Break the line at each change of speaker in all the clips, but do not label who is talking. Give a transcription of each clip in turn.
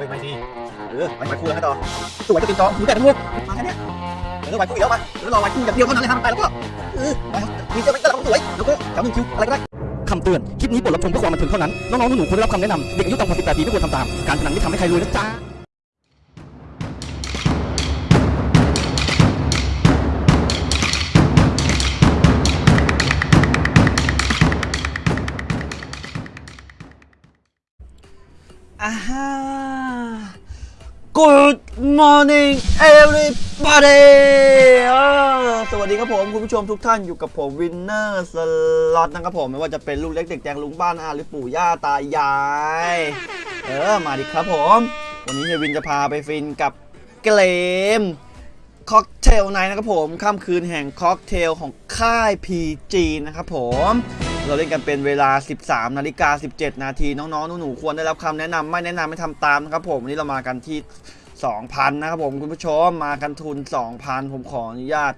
ฮ้ยไม่ดีเออไปไปคู่กันต่อสวยจะเป็นจอหูแต่ทั้งลูกมาแค่เนี้ยเออไปคู่อีกแล้วมาเออรอไปคู่อย่างเดียวเท่านั้นเลยห้ามไปแล้วก็เออไปมีเจ้าเป็นตลาดสวยแล้วก็แถวหนึ่งคิวอะไรก็ได้
คำเตือน คลิปนี้บทรับชมเพื่อความบันเทิงเท่านั้น น้องๆหนูๆควรได้รับคำแนะนำ เด็กอายุต่ำกว่า 18 ปีไม่ควรทำตาม การพนันไม่ทำให้ใครรวยนะจ๊ะ
Good morning everybody สวัสดีครับผมคุณผู้ชมทุกท่านอยู่กับผมวินเนอร์สล็อตนะครับผม ไม่ว่าจะเป็นลูกเล็กเด็กแดงลุงป้าน้าอาหรือปู่ย่าตายาย เออ มาดิครับผม วันนี้เฮียวินจะพาไปฟินกับเกม Cocktail Nights นะครับผม ค่ำคืนแห่งค็อกเทลของค่าย PG นะครับผม เราเล่นกันเป็นเวลา 13นาฬิกา17 นาทีน้องๆหนูๆควรได้รับคำแนะนำไม่แนะนำไม่ทำตามนะครับผมวันนี้เรามากันที่ 2,000 นะครับผมคุณผู้ชมมากันทุน 2,000 ผมขออนุญาต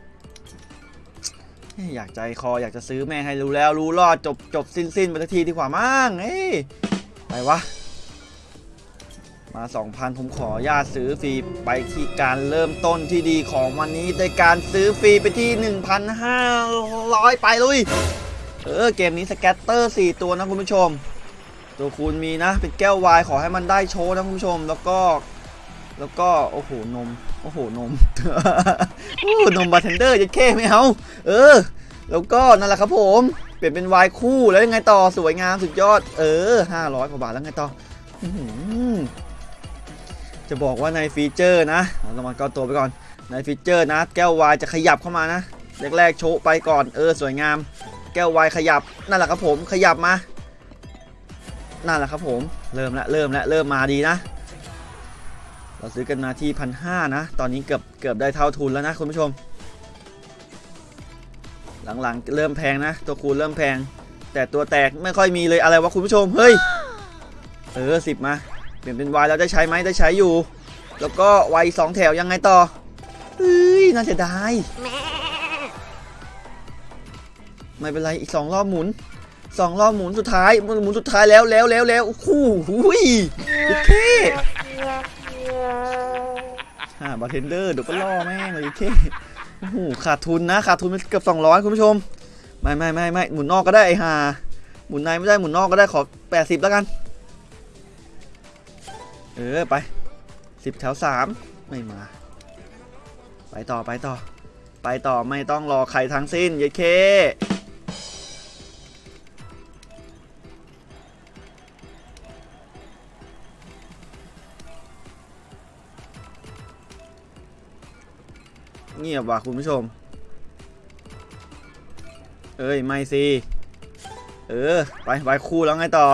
อยากใจคออยากจะซื้อแม่ให้รู้แล้วรู้รอดจบจบสิ้นสิ้นไปสักทีดีกว่ามั้งเฮ้ยไปวะมา 2,000 ผมขออนุญาตซื้อฟรีไปที่การเริ่มต้นที่ดีของวันนี้โดยการซื้อฟรีไปที่ 1,500 ไปลุย เออเกมนี้ scatter 4ตัวนะคุณผู้ชม ตัวคูณมีนะ เป็นแก้วไวน์ขอให้มันได้โชว์นะคุณผู้ชม แล้วก็แล้วก็โอ้โหนมโอ้โหนมโอ้นมบาร์เทนเดอร์จะแค่ไม่เอาเออ แล้วก็นั่นแหละครับผม เปลี่ยนเป็นวายคู่แล้วยังไงต่อสวยงามสุดยอด เออ500กว่าบาทแล้วไงต่ออื้อหือจะบอกว่าในฟีเจอร์นะเรามาก็ตัวไปก่อนในฟีเจอร์นะ แก้ววายจะขยับเข้ามานะแรกๆโชว์ไปก่อนเออสวยงาม แก้ววายขยับนั่นแหละครับผมขยับมา นั่นแหละครับผมเริ่มละเริ่มละเริ่มมาดีนะ เราซื้อกันมาที่พันห้านะ ตอนนี้เกือบเกือบได้เท่าทุนแล้วนะคุณผู้ชม หลังๆเริ่มแพงนะ ตัวคูณเริ่มแพง แต่ตัวแตกไม่ค่อยมีเลยอะไรวะคุณผู้ชมเฮ้ยเออสิบมาเปลี่ยนเป็นวายแล้วได้ใช้ไหมได้ใช้อยู่ แล้วก็วายสองแถวยังไงต่อเฮ้ยน่าเสียดาย ไม่เป็นไรอีกสองรอบหมุนสองรอบหมุนสุดท้ายหมุนสุดท้ายแล้วแล้วแล้วแล้วคู่หุยโอเคฮ่าบาร์เทนเดอร์เดี๋ยวก็ล่อแม่งเลยโอเคโอ้โหขาดทุนนะขาดทุนเกือบ200คุณผู้ชมไม่ไม่ไม่ไม่หมุนนอกก็ได้ไอ้ห่าหมุนในไม่ได้หมุนนอกก็ได้ขอ80แล้วกัน เออไป10แถว3ไม่มา ไปต่อไปต่อ ไปต่อไม่ต้องรอใครทั้งสิ้นเยเค เงียบว่ะคุณผู้ชม เอ้ย ไม่สิ เออ ไปไปคู่แล้วไงต่อ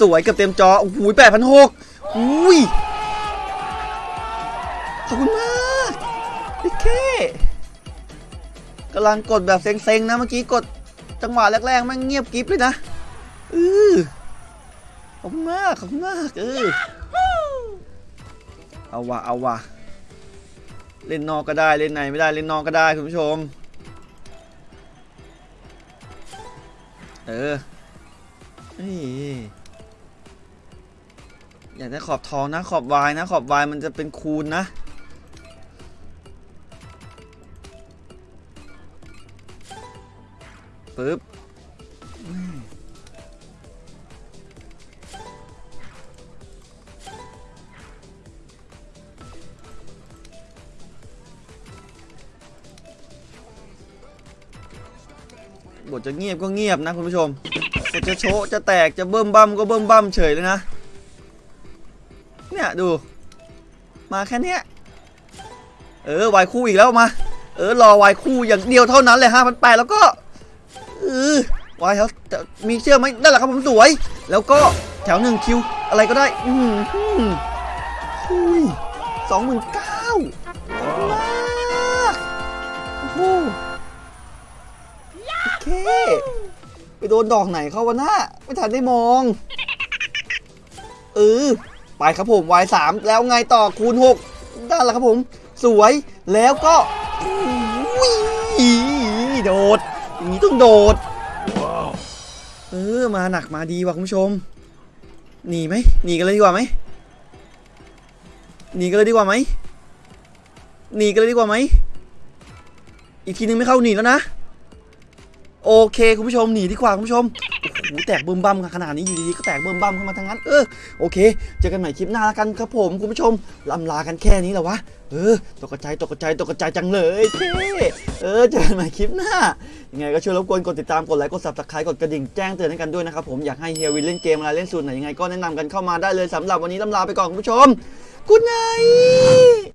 สวยเกับเต็มจอ โอ้โหแปดพันหกอุ้ย ขอบคุณมากโอเคกำลังกดแบบเซ็งๆ นะเมื่อกี้กดจังหวะแรกๆแมันเงียบกริฟเลยนะเออขอบคุณมาก ขอบคุณมาก เออเอาวะเอาวะ เล่นนอกก็ได้เล่นในไม่ได้เล่นนอกก็ได้คุณผู้ชม เออเฮ้ยอยากได้ขอบทองนะขอบวายนะขอบวายมันจะเป็นคูณนะปึ๊บ บทจะเงียบก็เงียบนะคุณผู้ชมบทจะโชะจะแตกจะเบิ่มบั่มก็เบิ่มบั่มเฉยเลยนะ เนี่ยดู มาแค่เนี้ยเออวายคู่อีกแล้วมา เออรอวายคู่อย่างเดียวเท่านั้นเลยห้าพันแปดแล้วก็เออวายเขามีเชื่อไหมนั่นแหละครับผมสวย แล้วก็แถวหนึ่งคิว อะไรก็ได้ อืมอืมอุ้ยสองหมื่นเก้า มากโอ้โห ไปโดนดอกไหนเข้าวะนะไม่ทันได้มอง เออ ไปครับผมวายสามแล้วไงต่อคูณหกได้แล้วครับผม สวยแล้วก็อุ้ยโดดอย่างนี้ต้องโดดเออมาหนักมาดีว่ะคุณผู้ชมหนีไหมหนีกันเลยดีกว่าไหมหนีกันเลยดีกว่าไหมหนีกันเลยดีกว่าไหมอีกทีนึงไม่เข้าหนีแล้วนะ โอเคคุณผู้ชมหนีดีกว่าคุณผู้ชมโอ้โหแตกเบิ่มบั่มขนาดนี้อยู่ดีๆก็แตกเบิ่มบั่มขึ้นมาทั้งนั้นเออโอเคเจอกันใหม่คลิปหน้าแล้วกันครับผมคุณผู้ชมลำลากันแค่นี้แหละวะเออตกใจตกใจตกใจจังเลยเท่เออเจอกันใหม่คลิปหน้ายังไงก็ช่วยรบกวนกดติดตามกดไลค์กด subscribe กดกระดิ่งแจ้งเตือนให้กันด้วยนะครับผมอยากให้เฮียวินเล่นเกมอะไรเล่นสูตรไหนยังไงก็แนะนำกันเข้ามาได้เลยสำหรับวันนี้ลำลาไปก่อนคุณผู้ชมกุ๊ดไน